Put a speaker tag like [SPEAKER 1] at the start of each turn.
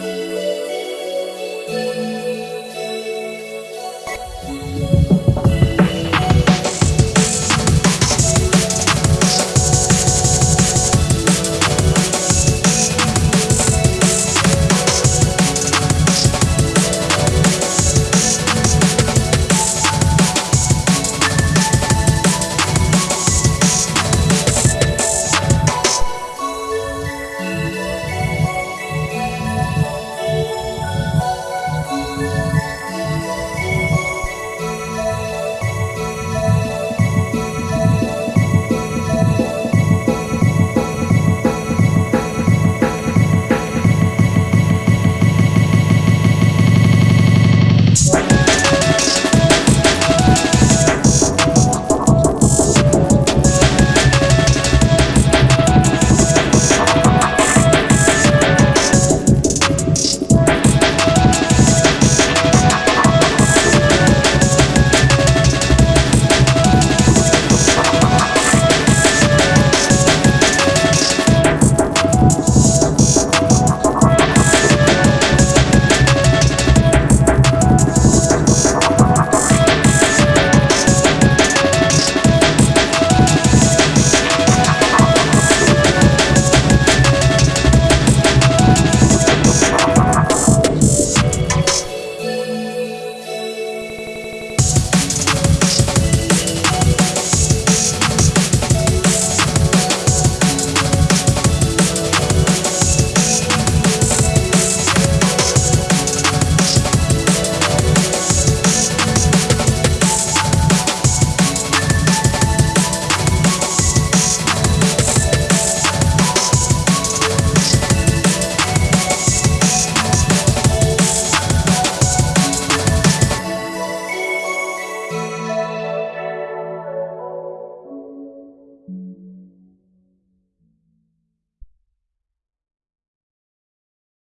[SPEAKER 1] Música